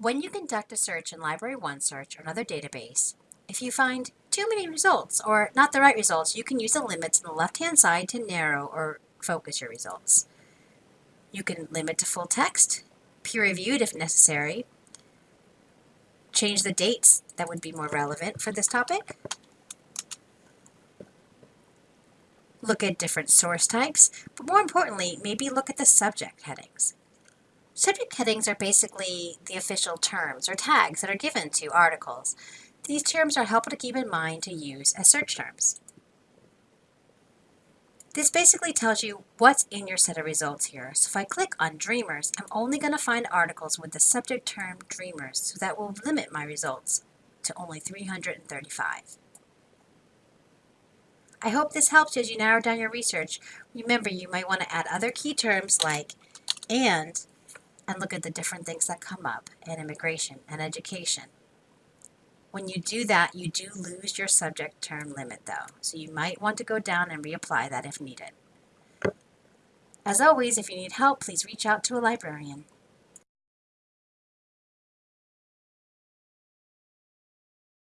When you conduct a search in Library OneSearch or another database, if you find too many results or not the right results, you can use the limits on the left-hand side to narrow or focus your results. You can limit to full text, peer-reviewed if necessary, change the dates that would be more relevant for this topic, look at different source types, but more importantly, maybe look at the subject headings. Subject headings are basically the official terms or tags that are given to articles. These terms are helpful to keep in mind to use as search terms. This basically tells you what's in your set of results here. So if I click on Dreamers, I'm only going to find articles with the subject term Dreamers, so that will limit my results to only 335. I hope this helps you as you narrow down your research. Remember, you might want to add other key terms like and, and look at the different things that come up in immigration and education. When you do that, you do lose your subject term limit though, so you might want to go down and reapply that if needed. As always, if you need help, please reach out to a librarian.